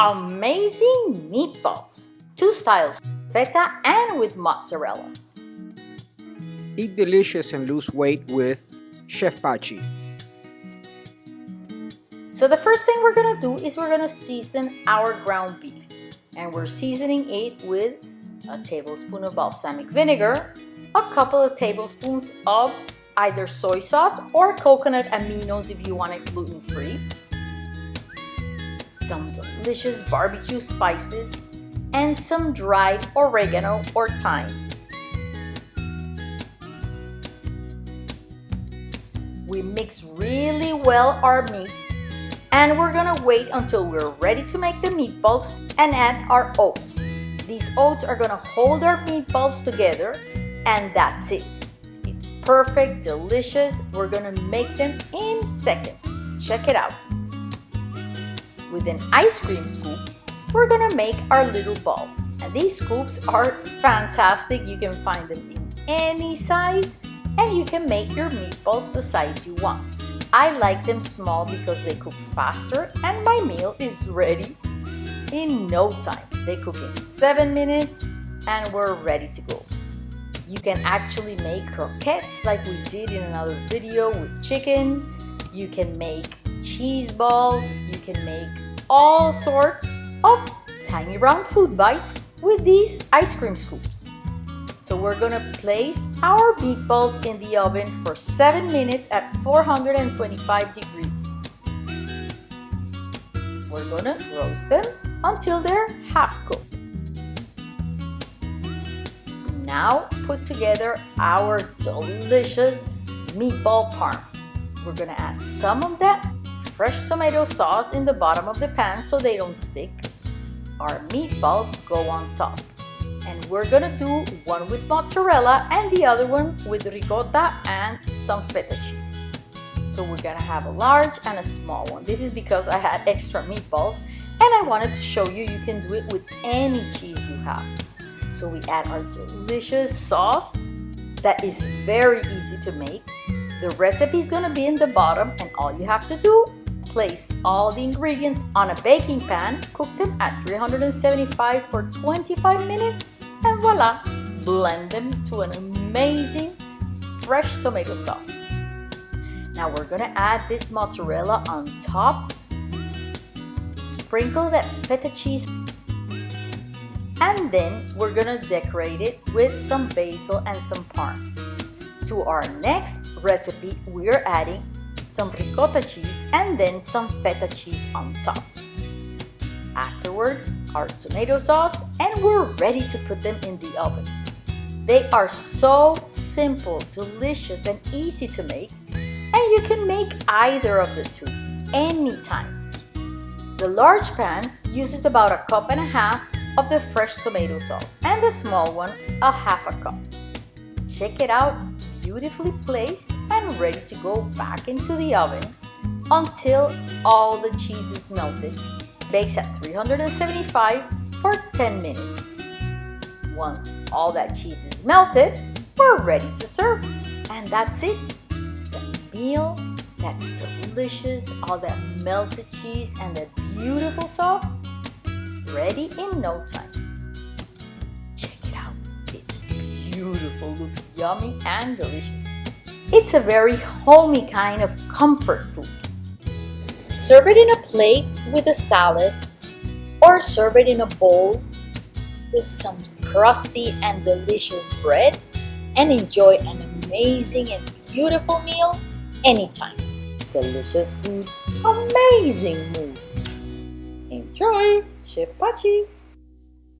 amazing meatballs. Two styles, feta and with mozzarella. Eat delicious and lose weight with Chef Pachi. So the first thing we're gonna do is we're gonna season our ground beef. And we're seasoning it with a tablespoon of balsamic vinegar, a couple of tablespoons of either soy sauce or coconut aminos if you want it gluten-free, some delicious barbecue spices, and some dried oregano or thyme. We mix really well our meats and we're gonna wait until we're ready to make the meatballs and add our oats. These oats are gonna hold our meatballs together and that's it. It's perfect, delicious. We're gonna make them in seconds. Check it out. With an ice cream scoop, we're gonna make our little balls. And these scoops are fantastic. You can find them in any size and you can make your meatballs the size you want. I like them small because they cook faster and my meal is ready in no time. They cook in 7 minutes and we're ready to go. You can actually make croquettes like we did in another video with chicken. You can make cheese balls. You can make all sorts of tiny round food bites with these ice cream scoops. So we're gonna place our meatballs in the oven for 7 minutes at 425 degrees. We're gonna roast them until they're half cooked. Now put together our delicious meatball parm. We're gonna add some of that fresh tomato sauce in the bottom of the pan so they don't stick. Our meatballs go on top and we're gonna do one with mozzarella and the other one with ricotta and some feta cheese. So we're gonna have a large and a small one. This is because I had extra meatballs and I wanted to show you you can do it with any cheese you have. So we add our delicious sauce that is very easy to make. The recipe is gonna be in the bottom and all you have to do Place all the ingredients on a baking pan, cook them at 375 for 25 minutes, and voila! Blend them to an amazing fresh tomato sauce. Now we're gonna add this mozzarella on top. Sprinkle that feta cheese and then we're gonna decorate it with some basil and some parm. To our next recipe, we're adding some ricotta cheese, and then some feta cheese on top. Afterwards, our tomato sauce, and we're ready to put them in the oven. They are so simple, delicious, and easy to make, and you can make either of the two anytime. The large pan uses about a cup and a half of the fresh tomato sauce, and the small one a half a cup. Check it out beautifully placed and ready to go back into the oven until all the cheese is melted. Bakes at 375 for 10 minutes. Once all that cheese is melted, we're ready to serve. And that's it. The meal that's delicious, all that melted cheese and that beautiful sauce, ready in no time. Beautiful, looks yummy and delicious. It's a very homey kind of comfort food. Serve it in a plate with a salad or serve it in a bowl with some crusty and delicious bread and enjoy an amazing and beautiful meal anytime. Delicious food, amazing mood. Enjoy! Chef Pachi!